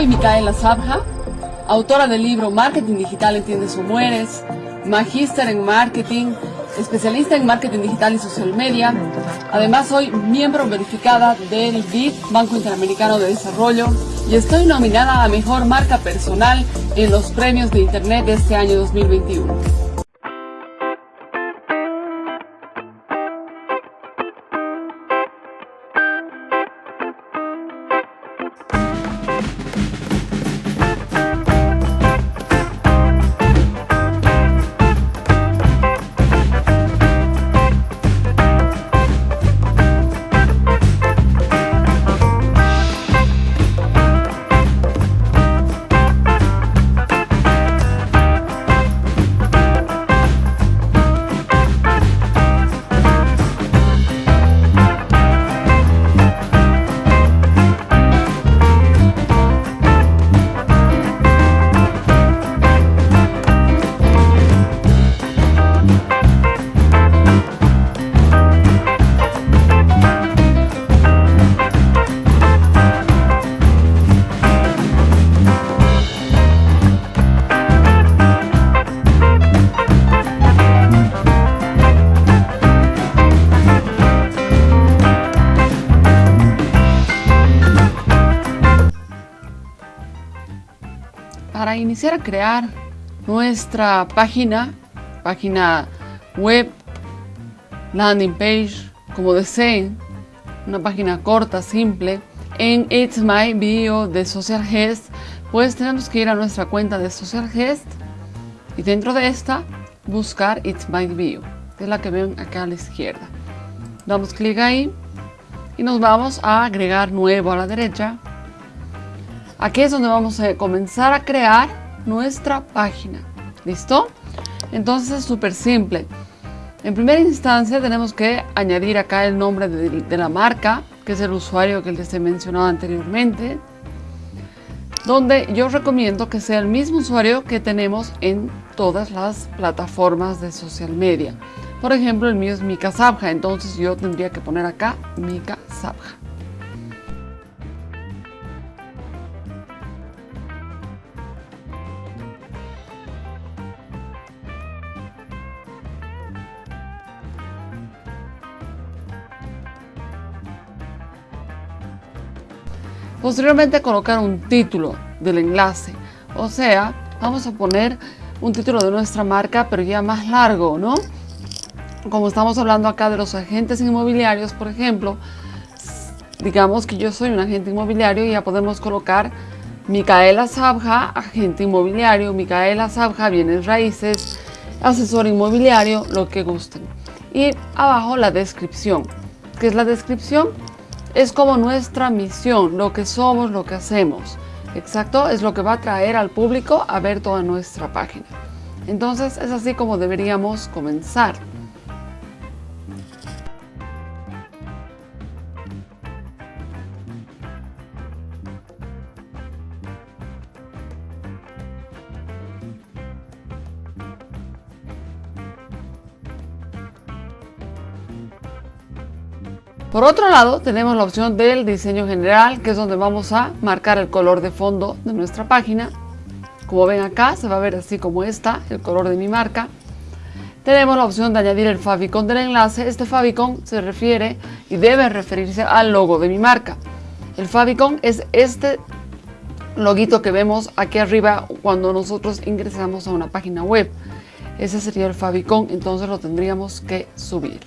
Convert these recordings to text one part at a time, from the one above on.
Soy Micaela Sabja, autora del libro Marketing Digital Entiendes o Mueres, magíster en marketing, especialista en marketing digital y social media. Además soy miembro verificada del BID, Banco Interamericano de Desarrollo, y estoy nominada a Mejor Marca Personal en los premios de Internet de este año 2021. Para iniciar a crear nuestra página, página web, landing page, como deseen, una página corta, simple, en It's My Bio de Social Guest, pues tenemos que ir a nuestra cuenta de Social Guest y dentro de esta buscar It's My Bio, que es la que ven acá a la izquierda. Damos clic ahí y nos vamos a agregar nuevo a la derecha Aquí es donde vamos a comenzar a crear nuestra página. ¿Listo? Entonces es súper simple. En primera instancia tenemos que añadir acá el nombre de, la marca, que es el usuario que les he mencionado anteriormente. Donde yo recomiendo que sea el mismo usuario que tenemos en todas las plataformas de social media. Por ejemplo, el mío es Mika Sabja, entonces yo tendría que poner acá Mika Sabja. Posteriormente colocar un título del enlace, o sea, vamos a poner un título de nuestra marca, pero ya más largo, ¿no? Como estamos hablando acá de los agentes inmobiliarios, por ejemplo, digamos que yo soy un agente inmobiliario y ya podemos colocar Micaela Sabja, agente inmobiliario, Micaela Sabja, bienes raíces, asesor inmobiliario, lo que gusten. Y abajo la descripción. ¿Qué es la descripción? Es como nuestra misión, lo que somos, lo que hacemos. Exacto, es lo que va a traer al público a ver toda nuestra página. Entonces es así como deberíamos comenzar. Por otro lado, tenemos la opción del diseño general, que es donde vamos a marcar el color de fondo de nuestra página. Como ven acá, se va a ver así como está, el color de mi marca. Tenemos la opción de añadir el favicon del enlace. Este favicon se refiere y debe referirse al logo de mi marca. El favicon es este loguito que vemos aquí arriba cuando nosotros ingresamos a una página web. Ese sería el favicon, entonces lo tendríamos que subir.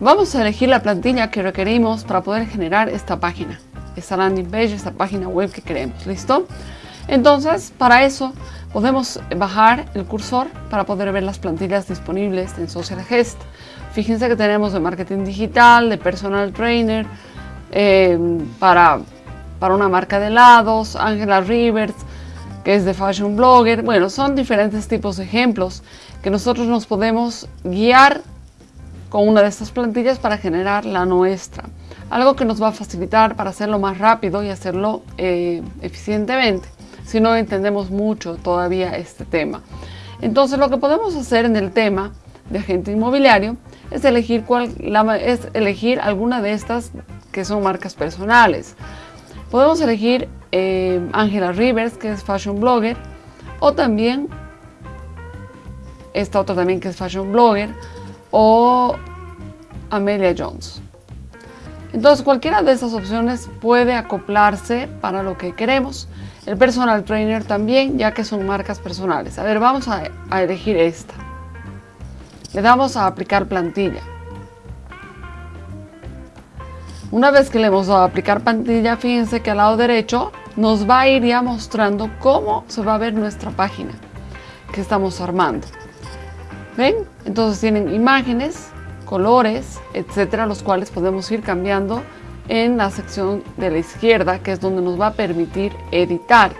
Vamos a elegir la plantilla que requerimos para poder generar esta página, esta landing page, esta página web que queremos, ¿listo? Entonces, para eso podemos bajar el cursor para poder ver las plantillas disponibles en Social Gest. Fíjense que tenemos de marketing digital, de personal trainer, eh, para, para una marca de helados, Angela Rivers, que es de Fashion Blogger. Bueno, son diferentes tipos de ejemplos que nosotros nos podemos guiar con una de estas plantillas para generar la nuestra. Algo que nos va a facilitar para hacerlo más rápido y hacerlo eh, eficientemente, si no entendemos mucho todavía este tema. Entonces lo que podemos hacer en el tema de agente inmobiliario es elegir, cuál, es elegir alguna de estas que son marcas personales. Podemos elegir eh, Angela Rivers, que es fashion blogger, o también esta otra también que es fashion blogger, o Amelia Jones. Entonces cualquiera de estas opciones puede acoplarse para lo que queremos. El personal trainer también, ya que son marcas personales. A ver, vamos a, a elegir esta. Le damos a aplicar plantilla. Una vez que le hemos dado a aplicar plantilla, fíjense que al lado derecho nos va a ir ya mostrando cómo se va a ver nuestra página que estamos armando. ¿Ven? Entonces tienen imágenes, colores, etcétera, los cuales podemos ir cambiando en la sección de la izquierda, que es donde nos va a permitir editar.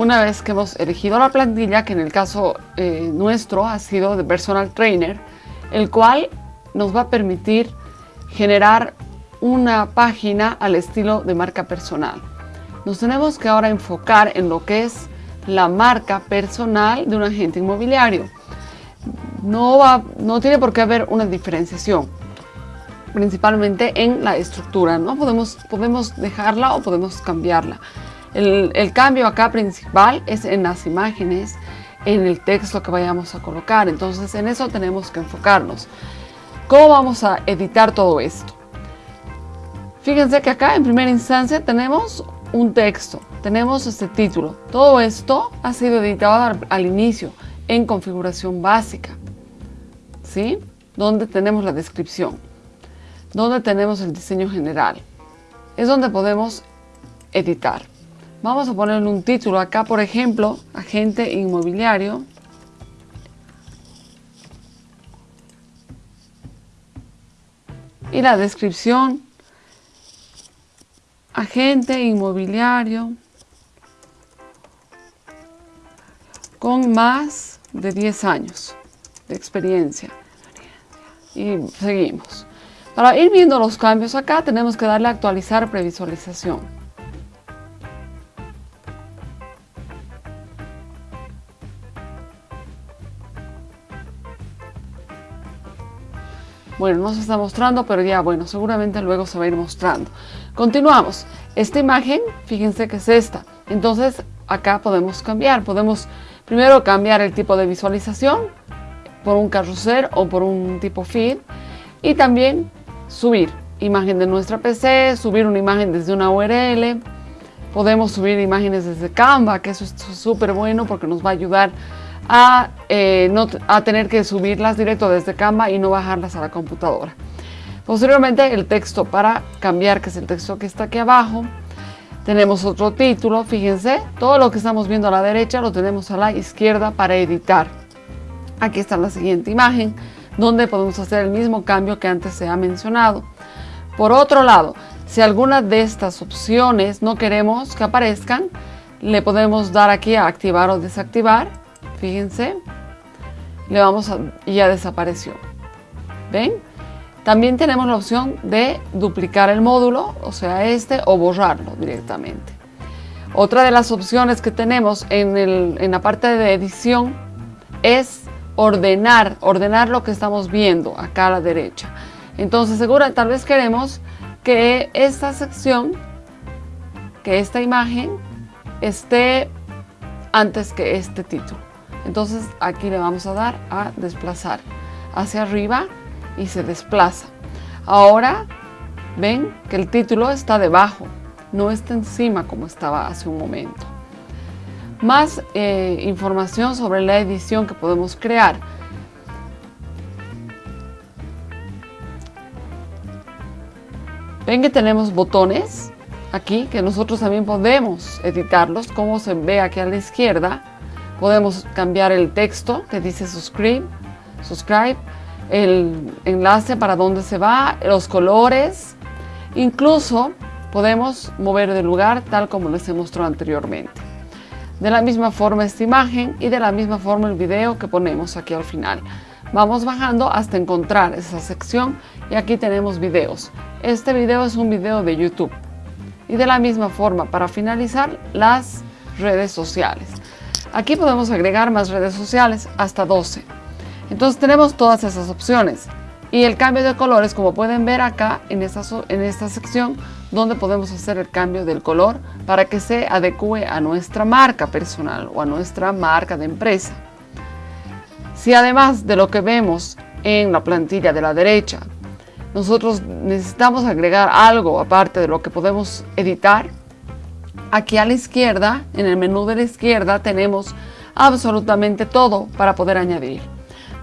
Una vez que hemos elegido la plantilla, que en el caso eh, nuestro ha sido de Personal Trainer, el cual nos va a permitir generar una página al estilo de marca personal. Nos tenemos que ahora enfocar en lo que es la marca personal de un agente inmobiliario. No, va, no tiene por qué haber una diferenciación, principalmente en la estructura. ¿no? Podemos, podemos dejarla o podemos cambiarla. El, cambio acá principal es en las imágenes, en el texto que vayamos a colocar. Entonces en eso tenemos que enfocarnos. ¿Cómo vamos a editar todo esto? Fíjense que acá en primera instancia tenemos un texto, tenemos este título. Todo esto ha sido editado al, al inicio en configuración básica, ¿sí? Donde tenemos la descripción, donde tenemos el diseño general. Es donde podemos editar. Vamos a ponerle un título acá, por ejemplo, agente inmobiliario. Y la descripción, agente inmobiliario con más de 10 años de experiencia. Y seguimos. Para ir viendo los cambios acá tenemos que darle a actualizar previsualización. Bueno, no se está mostrando, pero ya, bueno, seguramente luego se va a ir mostrando. Continuamos. Esta imagen, fíjense que es esta. Entonces, acá podemos cambiar. Podemos primero cambiar el tipo de visualización por un carrusel o por un tipo feed. Y también subir imagen de nuestra PC, subir una imagen desde una URL. Podemos subir imágenes desde Canva, que eso es súper bueno porque nos va a ayudar eh, no, a tener que subirlas directo desde Canva y no bajarlas a la computadora. Posteriormente el texto para cambiar, que es el texto que está aquí abajo. Tenemos otro título, fíjense, todo lo que estamos viendo a la derecha lo tenemos a la izquierda para editar. Aquí está la siguiente imagen, donde podemos hacer el mismo cambio que antes se ha mencionado. Por otro lado, si alguna de estas opciones no queremos que aparezcan, le podemos dar aquí a activar o desactivar fíjense, le vamos a, y ya desapareció. ¿Ven? También tenemos la opción de duplicar el módulo, o sea este, o borrarlo directamente. Otra de las opciones que tenemos en, la parte de edición es ordenar, ordenar lo que estamos viendo acá a la derecha. Entonces, seguro, tal vez queremos que esta sección, que esta imagen esté antes que este título. Entonces aquí le vamos a dar a desplazar hacia arriba y se desplaza. Ahora ven que el título está debajo. no está encima como estaba hace un momento. Más eh, información sobre la edición que podemos crear. Ven que tenemos botones aquí que nosotros también podemos editarlos como se ve aquí a la izquierda. Podemos cambiar el texto que dice subscribe, subscribe el enlace para dónde se va, los colores, incluso podemos mover de lugar tal como les he mostrado anteriormente. De la misma forma esta imagen y de la misma forma el video que ponemos aquí al final. Vamos bajando hasta encontrar esa sección y aquí tenemos videos. Este video es un video de YouTube. Y de la misma forma, para finalizar, las redes sociales. Aquí podemos agregar más redes sociales, hasta 12. Entonces tenemos todas esas opciones. Y el cambio de colores, como pueden ver acá en esta, en esta sección, donde podemos hacer el cambio del color para que se adecue a nuestra marca personal o a nuestra marca de empresa. Si además de lo que vemos en la plantilla de la derecha, nosotros necesitamos agregar algo aparte de lo que podemos editar, aquí a la izquierda, en el menú de la izquierda, tenemos absolutamente todo para poder añadir.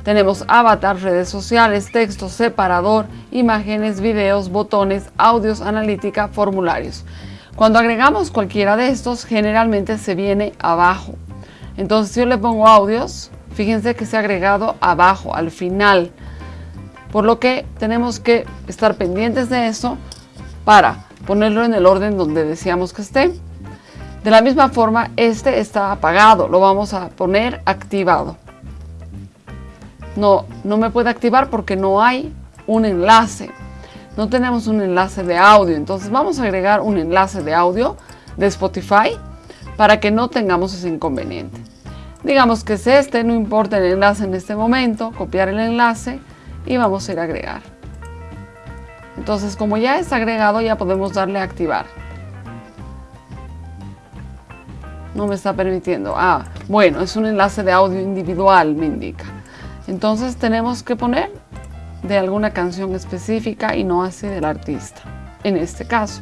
Tenemos avatar, redes sociales, texto, separador, imágenes, videos, botones, audios, analítica, formularios. Cuando agregamos cualquiera de estos, generalmente se viene abajo. Entonces, si yo le pongo audios, fíjense que se ha agregado abajo, al final. Por lo que tenemos que estar pendientes de eso para ponerlo en el orden donde decíamos que esté. De la misma forma, este está apagado, lo vamos a poner activado no, no me puede activar porque no hay un enlace. No tenemos un enlace de audio, entonces vamos a agregar un enlace de audio de Spotify para que no tengamos ese inconveniente. Digamos que es este, no importa el enlace en este momento, copiar el enlace y vamos a ir a agregar. Entonces como ya está agregado ya podemos darle a activar. No me está permitiendo. Ah, bueno, es un enlace de audio individual, me indica. Entonces tenemos que poner de alguna canción específica y no así del artista, en este caso.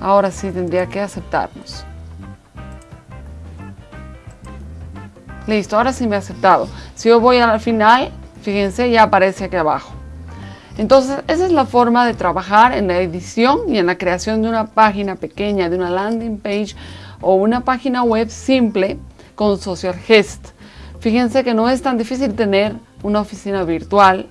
Ahora sí tendría que aceptarnos. Listo, ahora sí me ha aceptado. Si yo voy al final, fíjense, ya aparece aquí abajo. Entonces, esa es la forma de trabajar en la edición y en la creación de una página pequeña, de una landing page o una página web simple con Social Gest. Fíjense que no es tan difícil tener una oficina virtual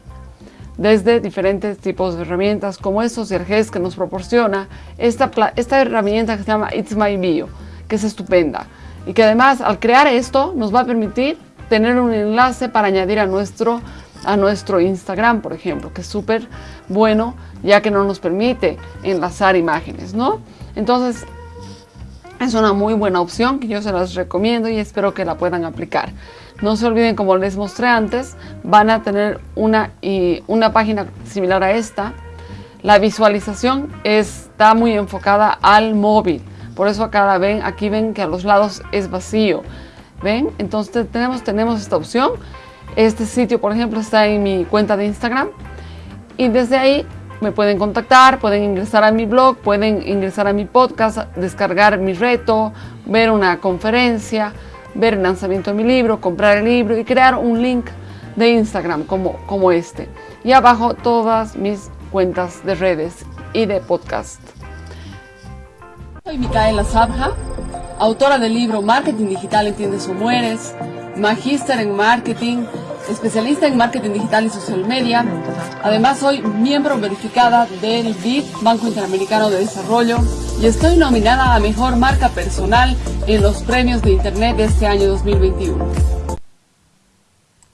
desde diferentes tipos de herramientas como es SocialGest que nos proporciona esta, esta herramienta que se llama It's My Bio, que es estupenda y que además al crear esto nos va a permitir tener un enlace para añadir a nuestro, a nuestro Instagram, por ejemplo, que es súper bueno ya que no nos permite enlazar imágenes, ¿no? Entonces, es una muy buena opción que yo se las recomiendo y espero que la puedan aplicar. No se olviden, como les mostré antes, van a tener una, y una página similar a esta. La visualización está muy enfocada al móvil. Por eso acá ven, aquí ven que a los lados es vacío. ¿Ven? Entonces tenemos, tenemos esta opción. Este sitio, por ejemplo, está en mi cuenta de Instagram. Y desde ahí me pueden contactar, pueden ingresar a mi blog, pueden ingresar a mi podcast, descargar mi reto, ver una conferencia, ver el lanzamiento de mi libro, comprar el libro y crear un link de Instagram como, como este. Y abajo todas mis cuentas de redes y de podcast. Soy Micaela Sabja, autora del libro Marketing Digital Entiendes o Mueres, magíster en marketing, especialista en marketing digital y social media. Además soy miembro verificada del BID, Banco Interamericano de Desarrollo, y estoy nominada a Mejor Marca Personal en los premios de Internet de este año 2021.